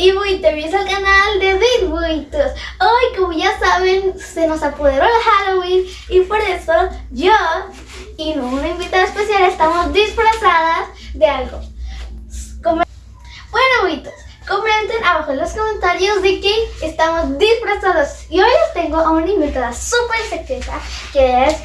y bienvenidos al canal de Bitbuitos. Hoy, como ya saben, se nos apoderó el Halloween y por eso yo y una invitada especial estamos disfrazadas de algo. Bueno, Buitos, comenten abajo en los comentarios de qué estamos disfrazados. Y hoy les tengo a una invitada súper secreta que es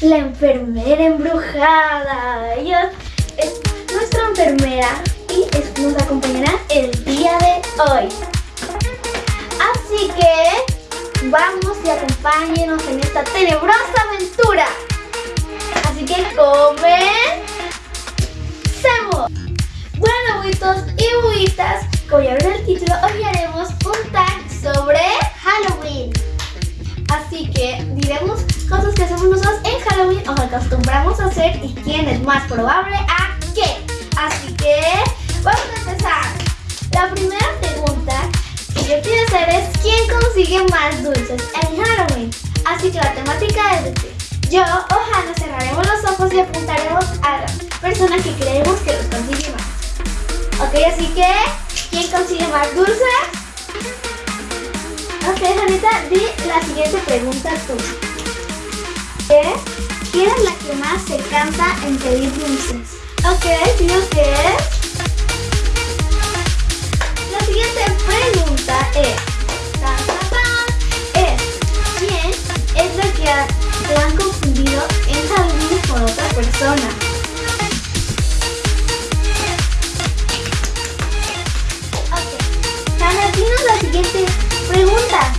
la enfermera embrujada. Ella es nuestra enfermera y es- nos acompañará el día de hoy. Así que vamos y acompáñenos en esta tenebrosa aventura. Así que comencemos. Bueno, buitos y buitas, como ya ven el título, hoy haremos un tag sobre Halloween. Así que diremos cosas que hacemos nosotros en Halloween o acostumbramos a hacer y quién es más probable a vamos a empezar. La primera pregunta que yo quiero hacer es ¿quién consigue más dulces en Halloween? Así que la temática es que yo o Hannah cerraremos los ojos y apuntaremos a la persona que creemos que los consigue más. Ok, así que ¿quién consigue más dulces? Ok, Janita, di la siguiente pregunta tú. ¿Qué? ¿Quién es la que más se cansa en pedir dulces? Ok, digo que pregunta es. tan, tan, tan, es ¿Quién es la que la han confundido en Halloween con otra persona? Ok. Hannah, dinos la siguiente pregunta.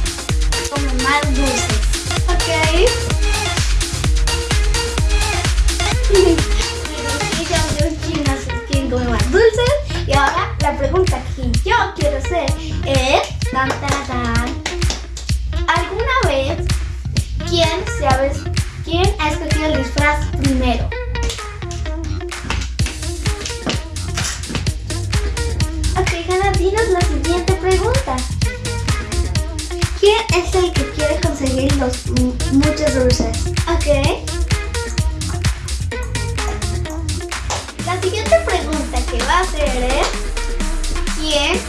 Los m- muchos dulces? Ok. La siguiente pregunta que va a hacer es ¿Quién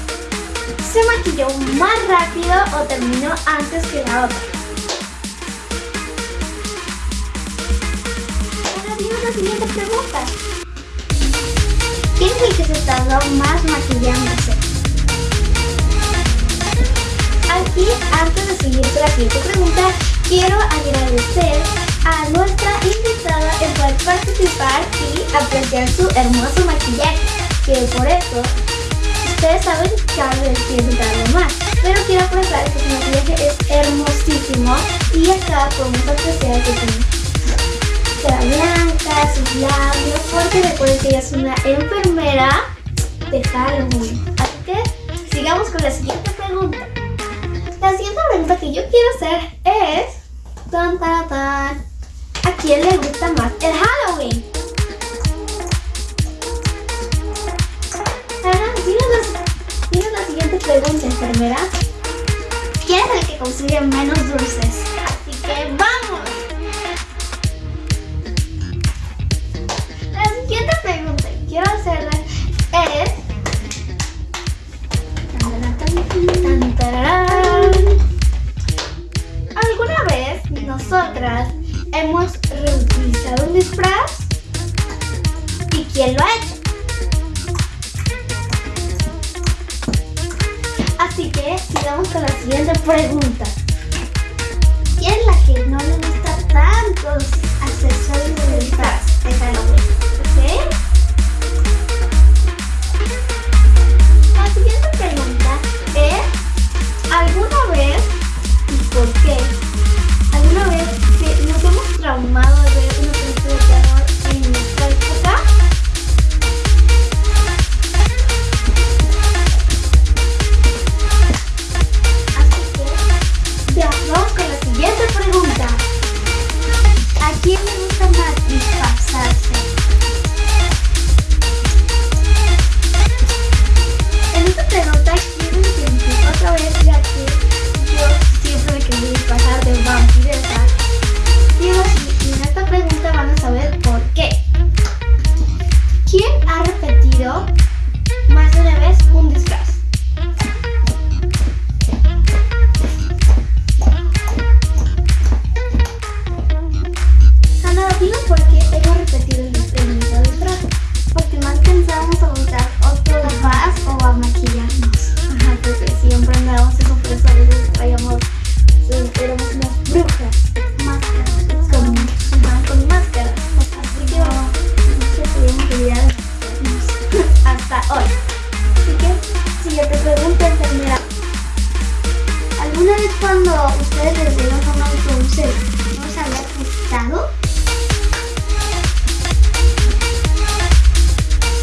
se maquilló más rápido o terminó antes que la otra? Ahora dinos la siguiente pregunta. ¿Quién es el que se tardó más maquillándose? Aquí, antes de seguir con la siguiente pregunta, quiero agradecer a nuestra invitada poder participar y apreciar su hermoso maquillaje, que por eso ustedes saben que quiero darle más. Pero quiero apreciar que su maquillaje es hermosísimo y acá podemos apreciar que tiene cara blanca, sus labios, porque recuerden que ella es una enfermera de Halloween. Así que sigamos con la siguiente pregunta. La siguiente pregunta que yo quiero hacer es tan tan tan ¿A quién le gusta más el Halloween? Dinos la siguiente pregunta, enfermera. ¿Quién es el que consigue menos dulces? Así que sigamos con la siguiente pregunta. ¿Quién es la que no le gusta tantos accesorios de disfraz de Halloween? ¿Ok? La siguiente pregunta es, ¿alguna vez y por qué? Yo te pregunto, enfermera, ¿alguna vez cuando ustedes les dieron un dulce, no les había gustado?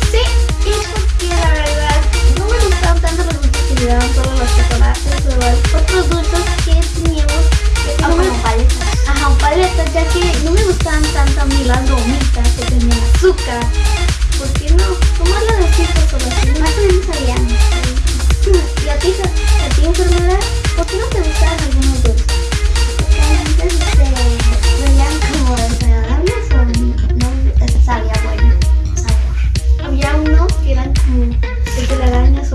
Sí, es porque la verdad no me gustaban tanto dulces que me daban todos los chocolates o los otros dulces que teníamos.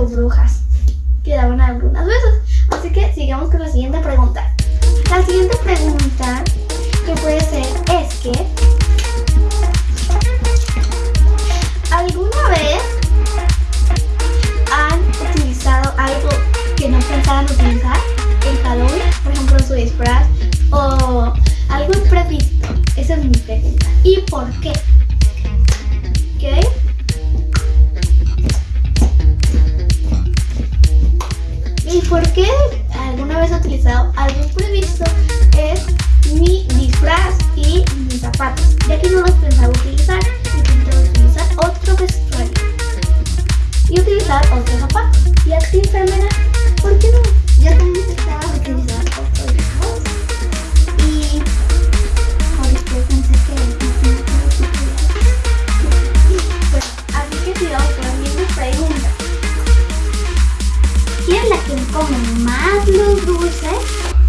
Brujas ¿Quién es la que come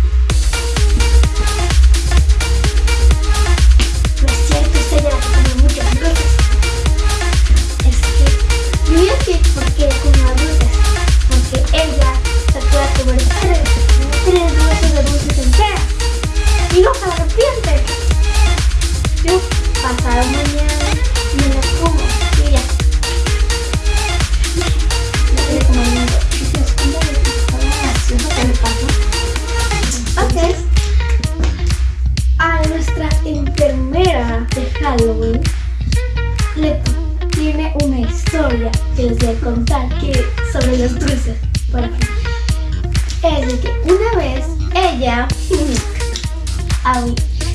Es de que una vez ella,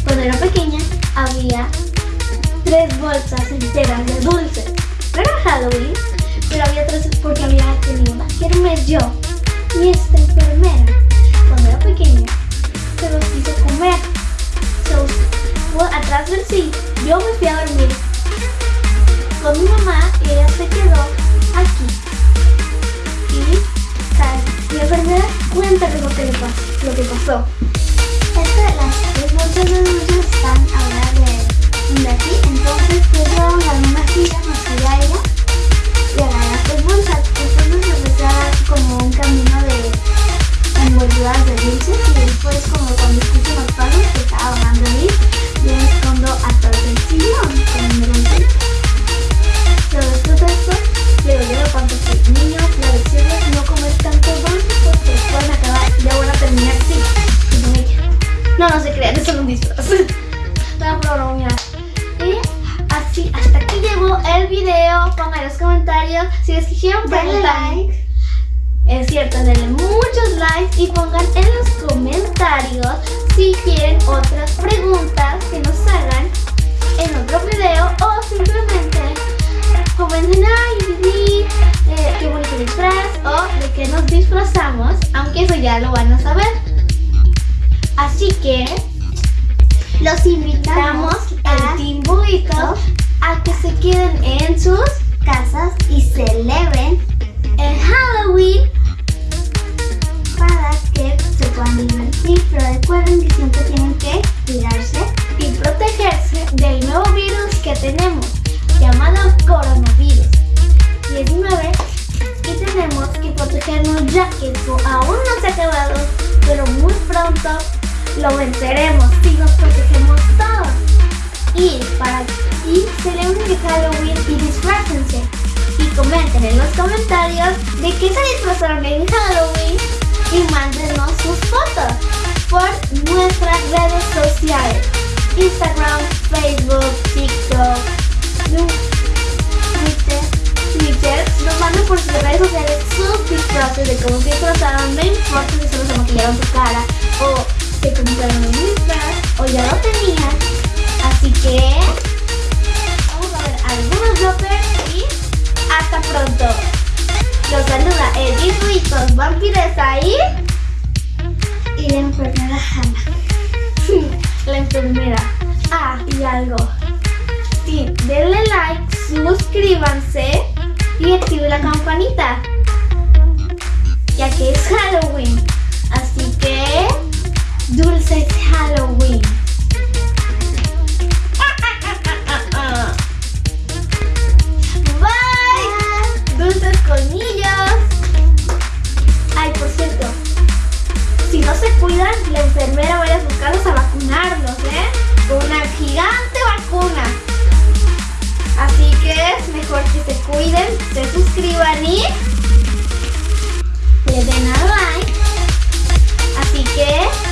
cuando era pequeña, había tres bolsas enteras de dulces. No era Halloween, pero había tres porque había tenido una kermés yo. Y esta enfermera, cuando era pequeña, se los quiso comer. So, fue atrás del sí, yo me fui a dormir con mi mamá y ella se quedó cuéntale lo que pasó. Lo que pasó. Es que las bolsas de están ahora de, de aquí, entonces pues yo agarré una silla, me es un disfraz. No, pero mira. Y así, hasta aquí llegó el video. Pongan en los comentarios si les quisieron preguntar. like. Es cierto, denle muchos likes y pongan en los comentarios si quieren otras preguntas que nos hagan en otro video o simplemente comenten, ay, Didi, eh, qué bonito disfraz o de qué nos disfrazamos, aunque eso ya lo van a saber. Así que los invitamos al Team Buito a que se queden en sus casas y celebren en Halloween para que se puedan divertir, pero recuerden que siempre tienen que cuidarse. y protegerse del nuevo virus que tenemos llamado coronavirus 19 y tenemos que protegernos ya que esto aún no se ha acabado pero muy pronto lo venceremos comentarios de qué se disfrazaron en Halloween y mándenos sus fotos por nuestras redes sociales Instagram, Facebook, TikTok, Twitter, Twitter, nos mandan por sus redes sociales sus partes de cómo se disfrazaron, no importa si solo se maquillaron su cara o se compraron un disfraz o ya lo tenían. Así que vamos a ver algunos bloopers hasta pronto. Los saluda Ruitos, vampiresa y Y la enfermera Hannah. la enfermera. Ah, y algo. Sí, denle like, suscríbanse y activen la campanita. Ya que es Halloween. Así que, dulces Halloween. cuidan, la enfermera va a buscarlos a vacunarlos, ¿eh? Con una gigante vacuna. Así que es mejor que se cuiden, se suscriban y le den al like. Así que